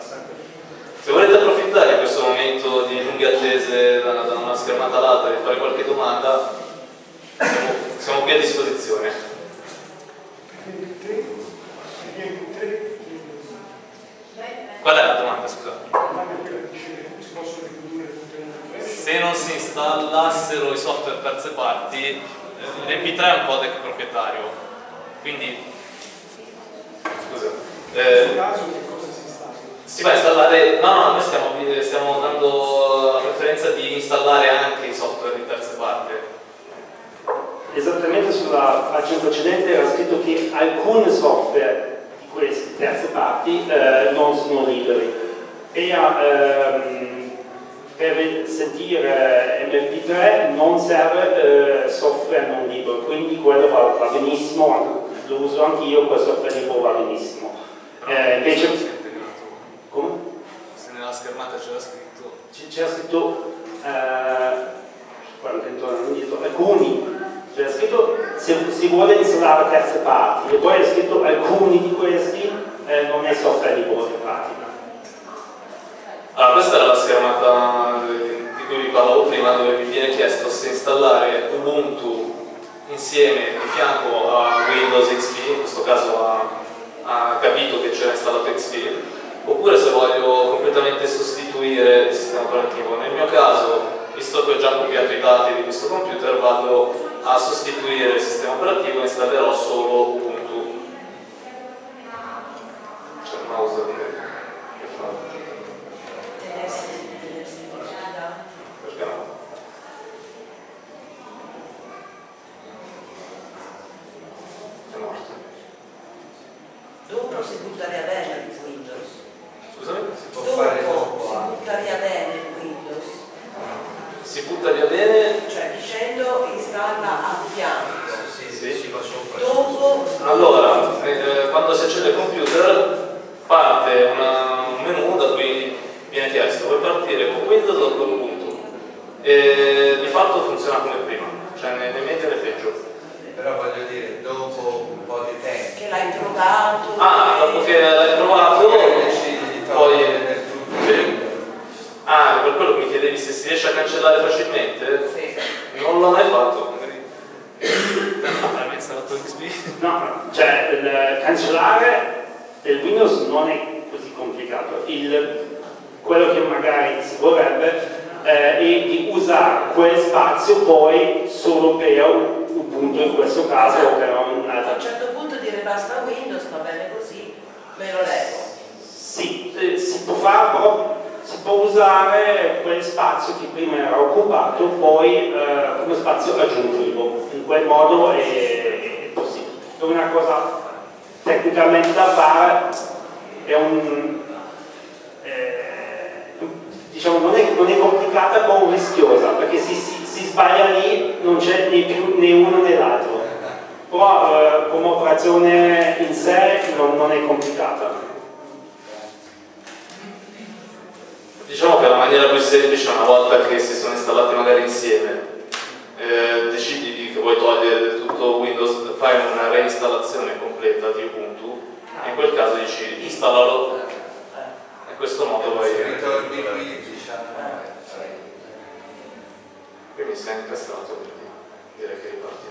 Se volete approfittare di questo momento di lunghe attese da, da una schermata all'altra e fare qualche domanda, siamo, siamo qui a disposizione. Qual è la domanda, scusa? Se non si installassero i software terze parti, eh, l'MP3 è un codec proprietario, quindi scusa, eh, si va a installare, no no, noi stiamo, stiamo dando la preferenza di installare anche i software di terze parti. Esattamente sulla pagina precedente era scritto che alcuni software queste terze parti eh, non sono liberi e ehm, per sentire MP3 non serve eh, software non libero quindi quello va, va benissimo lo uso anch'io quel software libero va benissimo eh, invece nella schermata c'era scritto. C'era scritto eh, alcuni. C'è scritto se si vuole installare terze parti e poi è scritto alcuni di questi eh, non è software di libero in pratica. Allora, questa era la schermata di cui vi parlavo prima dove vi viene chiesto se installare Ubuntu insieme di fianco a Windows XP, in questo caso ha, ha capito che c'era installato XP, oppure se voglio completamente sostituire il sistema operativo. Nel mio caso, visto che ho già copiato i dati di questo computer, vado a sostituire il sistema operativo e installerò solo Ubuntu. C'è il mouse che fa. Perché no? È morto. Dopo si butta via bene il Windows. Si può fare Dopo dopo si butta via bene Windows. Si butta via bene Cioè dicendo installa a fianco. Sì, sì, si va sopra. Dopo Allora, eh, quando si accende il computer parte una- un menu da cui viene chiesto vuoi partire con Windows o con Ubuntu e di fatto funziona come prima, cioè né né meglio né peggio. Però voglio dire, dopo un po' di tempo. che l'hai trovato. Ah, dopo che l'hai provato, decidi di poi... togliere del tutto. Sì. Ah, per quello che mi chiedevi se si riesce a cancellare facilmente, Sì. non l'ho mai fatto. magari. Ah, hai installato XP? No, cioè il cancellare del Windows non è così complicato. Il, quello che magari si vorrebbe eh, è di usare quel spazio poi solo per Ubuntu in questo caso o per un A altro. un certo punto dire basta Windows, va bene così, me lo levo. Sì, eh, si può fare però si può usare quel spazio che prima era occupato poi eh, come spazio aggiuntivo. In quel modo è, è possibile. È una cosa tecnicamente da fare, è un eh, diciamo non è, non è complicata ma rischiosa perché se si, si sbaglia lì non c'è né più né uno né l'altro però eh, come operazione in sé non, non è complicata Diciamo che la maniera più semplice una volta che si sono installati magari insieme eh, decidi di- che vuoi togliere del tutto Windows, fai una reinstallazione completa di Ubuntu e in quel caso dici installalo in questo modo vai qui, mi sei incastrato quindi direi che ripartiamo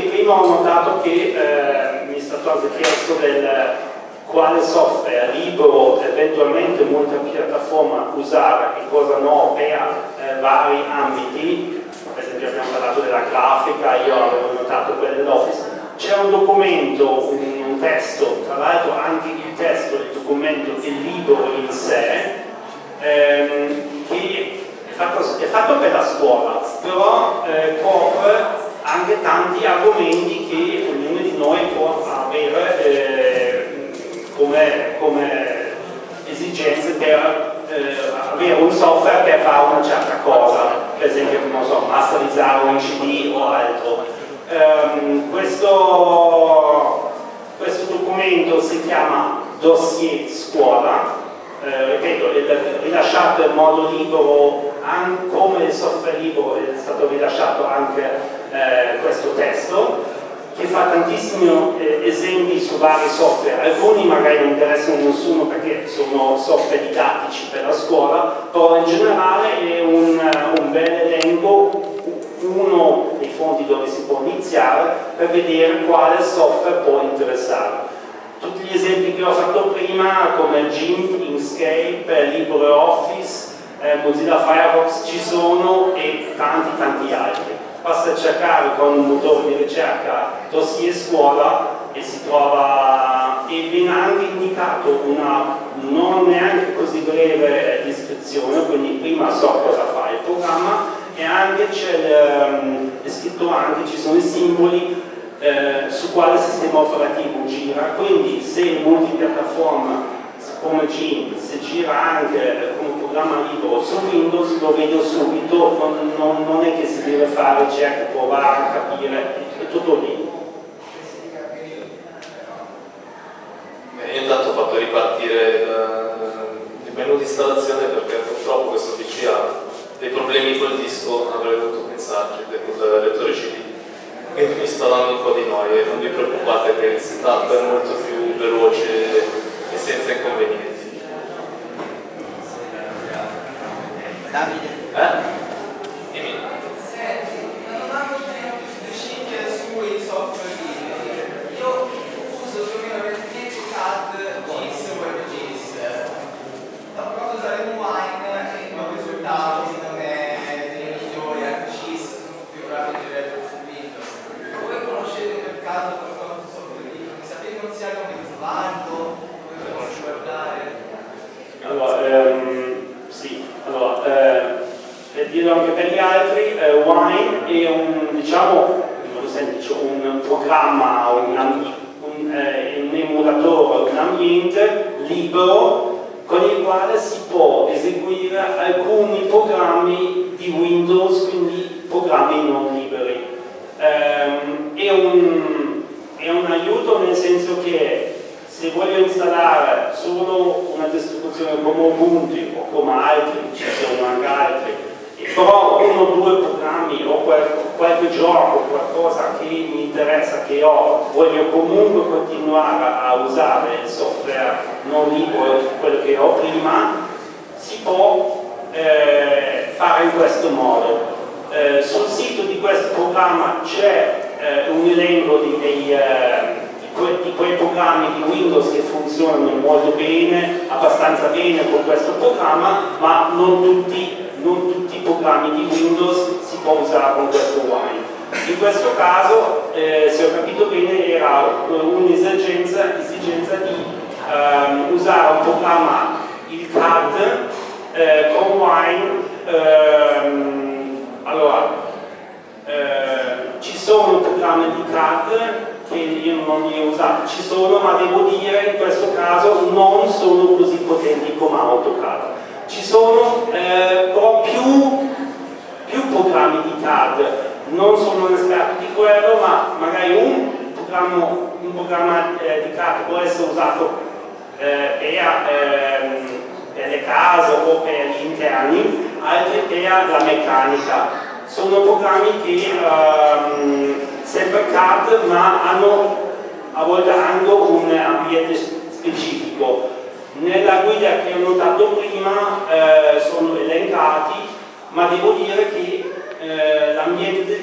Che prima ho notato che eh, mi è stato anche chiesto del quale software libero eventualmente multipiattaforma usare e cosa no per eh, vari ambiti, per esempio abbiamo parlato della grafica, io avevo notato quella dell'Office, c'è un documento, un, un testo, tra l'altro anche il testo del documento è libero in sé, ehm, che è fatto, è fatto per la scuola, però eh, copre anche tanti argomenti che ognuno di noi può avere eh, come, come esigenze perché fa una certa cosa, per esempio, non so, masterizzare un CD o altro. Um, questo, questo documento si chiama dossier scuola, eh, ripeto, è rilasciato in modo libero, come il software libero è stato rilasciato anche eh, questo testo, che fa tantissimi eh, esempi su vari software, alcuni magari non interessano nessuno perché sono software didattici per la scuola, però in generale è un, un bel elenco, uno dei fonti dove si può iniziare per vedere quale software può interessare. Tutti gli esempi che ho fatto prima come GIMP, Inkscape, LibreOffice, eh, Mozilla Firefox ci sono e tanti tanti altri basta cercare con un motore di ricerca dossier scuola e si trova e viene anche indicato una non neanche così breve descrizione quindi prima so cosa fa il programma e anche c'è ehm, scritto anche ci sono i simboli eh, su quale sistema operativo gira. Quindi se multipiattaforma come Gin, se gira anche come programma libero su Windows lo vedo subito, non, non, è che si deve fare certo, provare, capire, è tutto lì. Io intanto ho fatto ripartire il menu di installazione perché purtroppo questo PC ha dei problemi col disco, avrei dovuto pensarci, del lettore CD. Quindi mi sta dando un po' di noia, non vi preoccupate che il setup è molto più veloce e senza inconvenienti. Davide? Eh? Dimmi. sui software liberi. Io uso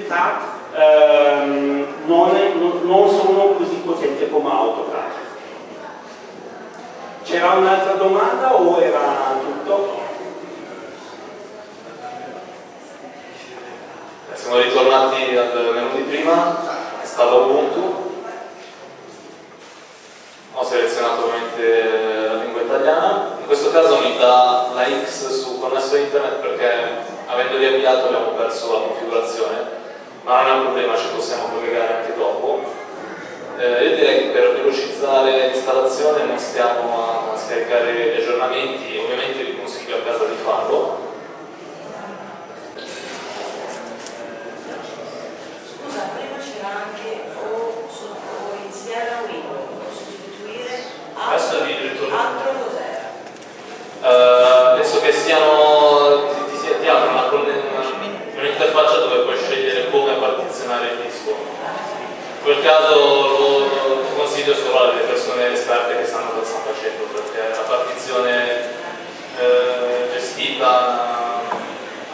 l'ambiente del CAD eh, non, è, non, non sono così potenti come AutoCAD. C'era un'altra domanda o era tutto? Siamo ritornati al menu di prima, stavo Ubuntu, ho selezionato ovviamente la lingua italiana, in questo caso mi dà la X su connesso internet perché avendo riavviato abbiamo perso la configurazione, ma è un problema ci possiamo collegare anche dopo. Eh, io direi che per velocizzare l'installazione non stiamo a scaricare gli aggiornamenti, ovviamente vi consiglio a casa di farlo. Scusa, prima c'era anche o, sotto iniziare a Windows, sostituire altro, altro cos'era? Uh, penso che siano quel caso lo, lo consiglio solo alle persone esperte che sanno cosa stanno facendo perché la partizione eh, gestita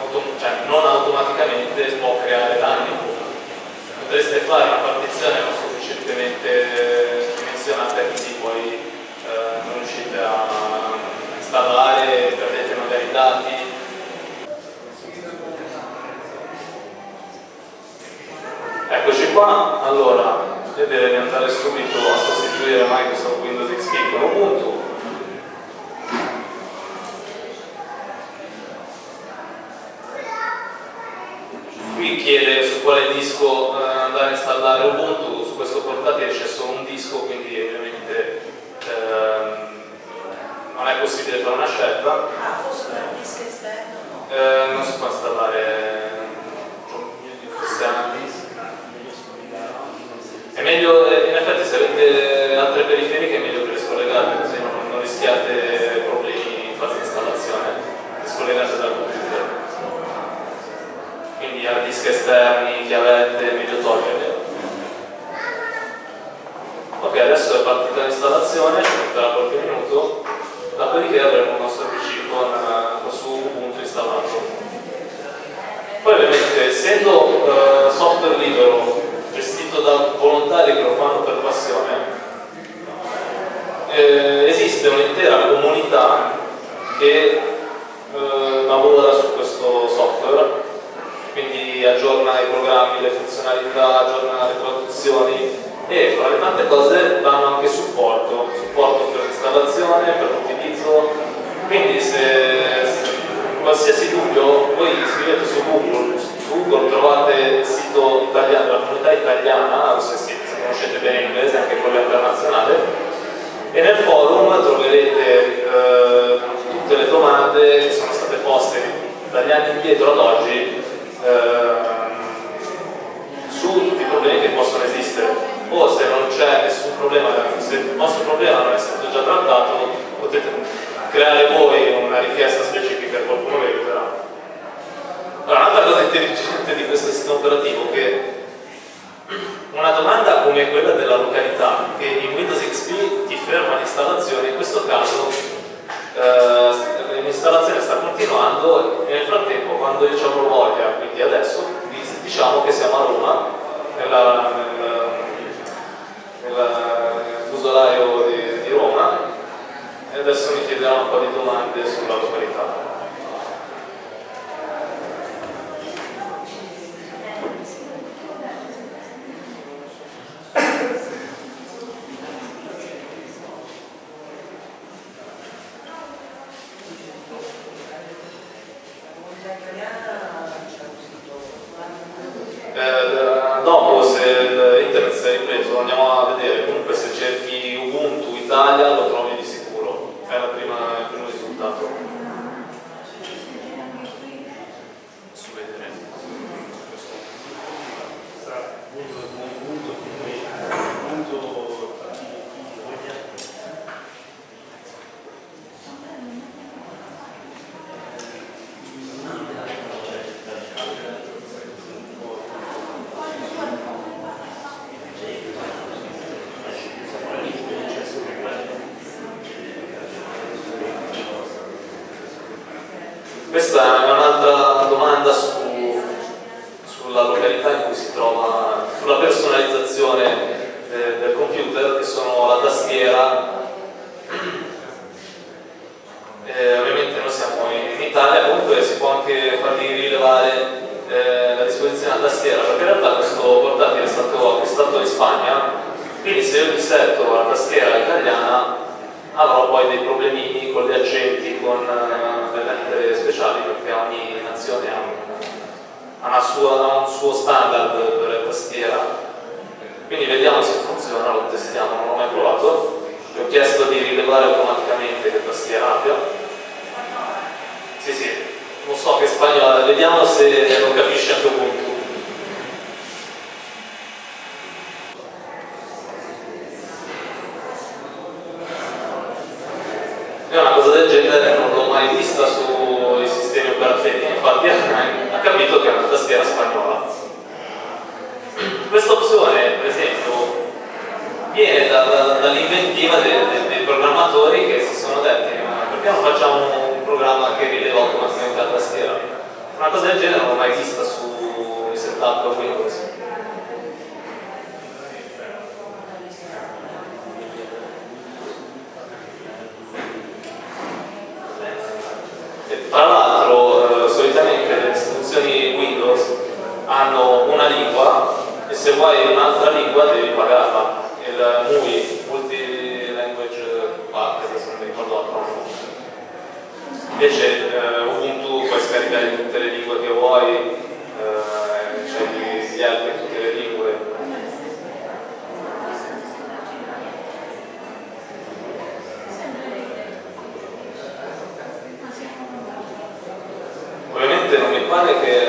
autom cioè, non automaticamente può creare danni. Potreste fare una partizione non sufficientemente dimensionata e quindi poi eh, non riuscite a installare perdete magari dati. Eccoci qua, allora io devo andare subito a sostituire Microsoft Windows XP con Ubuntu qui chiede su quale disco eh, andare a installare Ubuntu su questo portatile c'è solo un disco quindi ovviamente eh, non è possibile fare una scelta. Ah, forse un disco esterno? Eh, non si può installare cioè, è meglio, eh, in effetti se avete altre periferiche è meglio che le scollegate, così non, non rischiate problemi in fase di installazione, le scollegate dal computer. Quindi hard disk esterni, chiavette, è meglio toglierle. Ok, adesso è partita l'installazione.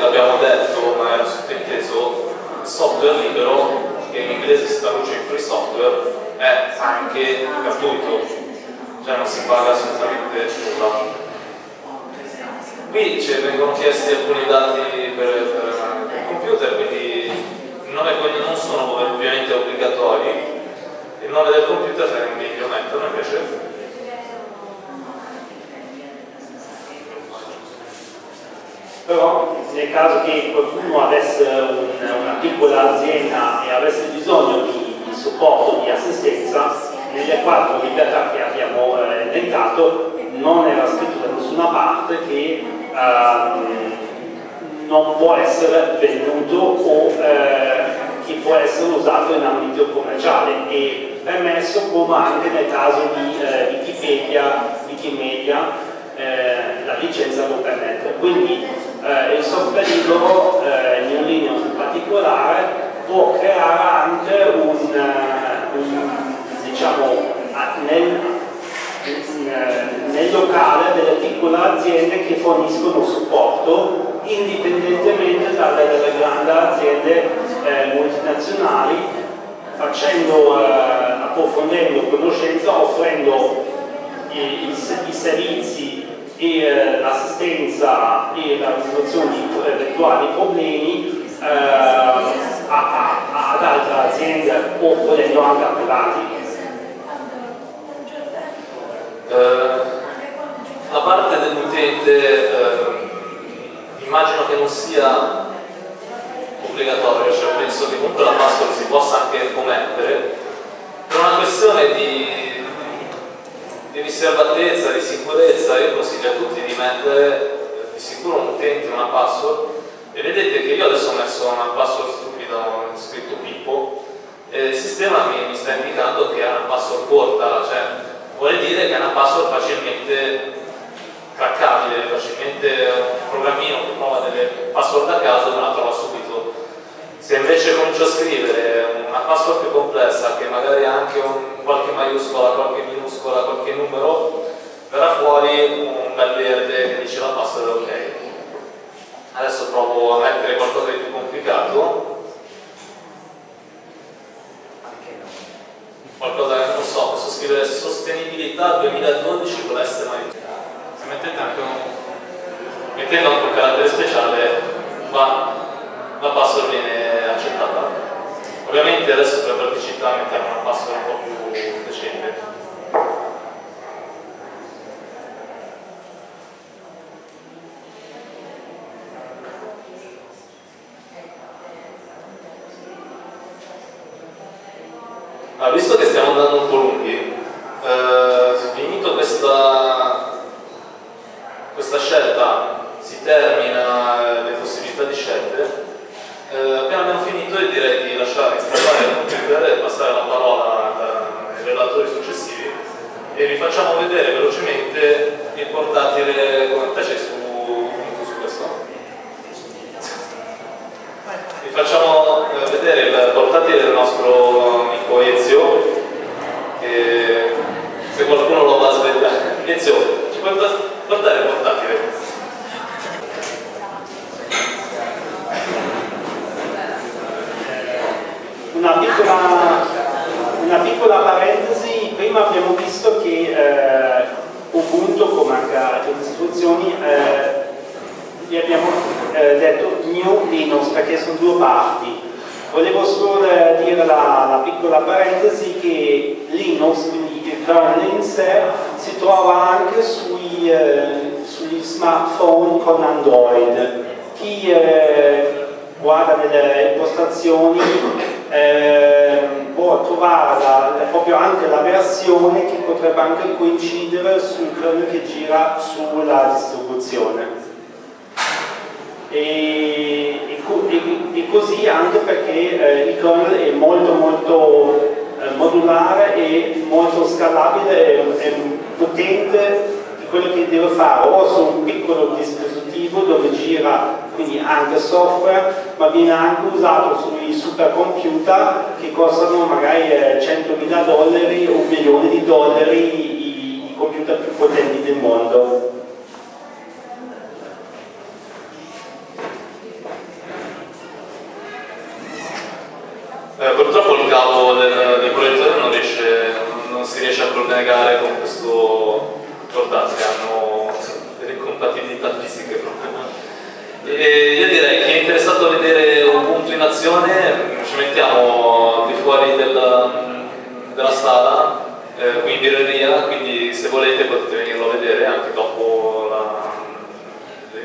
L'abbiamo detto, ma era sottinteso, il software libero, che in inglese si traduce in free software, è anche gratuito, cioè non si paga assolutamente nulla. Qui ci vengono chiesti alcuni dati per, per il computer, quindi il nome e cognome non sono ovviamente obbligatori, il nome del computer è meglio metterlo invece. Però nel caso che qualcuno avesse un- una piccola azienda e avesse bisogno di, di supporto, di assistenza, nelle quattro libertà che abbiamo eh, elencato non era scritto da nessuna parte che ehm, non può essere venduto o eh, che può essere usato in ambito commerciale e permesso come anche nel caso di eh, Wikipedia, Wikimedia eh, la licenza lo permette. Quindi eh, il software libero, eh, in Linux in particolare, può creare anche un, eh, un, diciamo, nel, eh, nel locale delle piccole aziende che forniscono supporto indipendentemente dalle, dalle grandi aziende eh, multinazionali facendo, eh, approfondendo conoscenza, offrendo i, i- i servizi e eh, l'assistenza e la risoluzione di eventuali problemi eh, a- a- ad altre aziende o volendo anche a privati. Eh, la parte dell'utente eh, immagino che non sia obbligatorio, cioè penso che comunque la password si possa anche commettere per una questione di, di riservatezza, di sicurezza, io consiglio a tutti di mettere di sicuro un utente una password e vedete che io adesso ho messo una password stupida, ho scritto Pippo e il sistema mi, mi sta indicando che è una password corta, cioè vuole dire che è una password facilmente craccabile, facilmente un programmino che prova delle password a caso me la trova subito. Se invece comincio a scrivere una password più complessa, che magari ha anche un, qualche maiuscola, qualche minuscola, qualche numero, verrà fuori un bel verde che dice la password è ok. Adesso provo a mettere qualcosa di più complicato. qualcosa che non so, posso scrivere sostenibilità 2012 con l'S maiuscola. Se mettete anche un, mettendo anche un carattere speciale, ma la password viene Ovviamente adesso per praticità mettiamo una password un po' più decente. Ah, visto che stiamo andando un po' lunghi, eh, finito questa, questa scelta, si termina le possibilità di scelte, eh, appena abbiamo finito io direi di lasciare installare il computer e passare la parola ai relatori successivi e vi facciamo vedere velocemente il portatile come te c'è su, su questo. Vi facciamo eh, vedere il portatile del nostro amico Ezio, che se qualcuno lo va a svegliare. Ezio, ci puoi portare il portatile? Una piccola, una piccola parentesi, prima abbiamo visto che eh, Ubuntu, come anche altre istituzioni, eh, gli abbiamo eh, detto New Linux perché sono due parti. Volevo solo eh, dire la, la piccola parentesi che Linux, quindi il kernel in sé, si trova anche sui, eh, sugli smartphone con Android. Chi eh, guarda nelle impostazioni eh, può trovare la- proprio anche la versione che potrebbe anche coincidere sul kernel che gira sulla distribuzione. E, e e così anche perché eh, il kernel è molto molto eh, modulare e molto scalabile e, e potente di quello che deve fare. O su un piccolo dispositivo dove gira quindi anche software ma viene anche usato sui supercomputer che costano magari eh, 100.000 dollari o un milione di dollari i, i computer più potenti del mondo Eh, purtroppo il cavo del, del proiettore non, riesce, non, si riesce a collegare con questo portatile, hanno delle incompatibilità fisiche. E io direi che è interessato a vedere un punto in azione, ci mettiamo di fuori del, della sala, eh, qui in birreria, quindi se volete potete venirlo a vedere anche dopo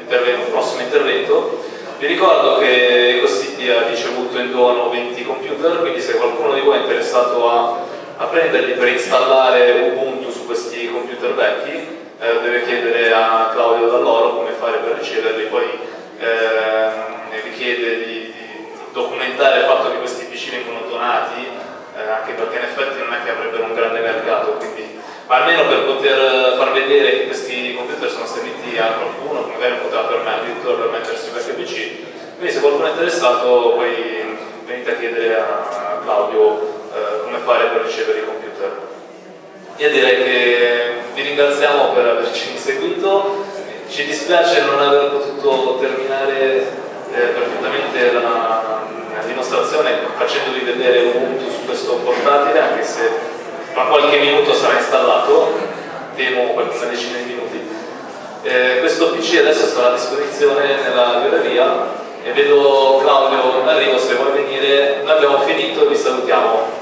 il prossimo intervento. Vi ricordo che EcoCity ha ricevuto in dono 20 computer, quindi se qualcuno di voi è interessato a, a prenderli per installare Ubuntu su questi computer vecchi, eh, deve chiedere a Claudio Dall'Oro come fare per riceverli, poi eh, richiede di, di, documentare il fatto che questi PC vengono donati, eh, anche perché in effetti non è che avrebbero un grande mercato, quindi, ma almeno per poter far vedere che questi computer sono serviti a qualcuno, magari non poteva permettere, addirittura permettersi qualche PC. Quindi se qualcuno è interessato poi venite a chiedere a Claudio eh, come fare per ricevere i computer. Io direi che vi ringraziamo per averci seguito, ci dispiace non aver potuto terminare eh, perfettamente la, la dimostrazione facendovi vedere Ubuntu su questo portatile, anche se tra qualche minuto sarà installato, temo qualche decina di minuti. Eh, questo PC adesso sarà a disposizione nella libreria e vedo Claudio in arrivo se vuoi venire, noi abbiamo finito e vi salutiamo.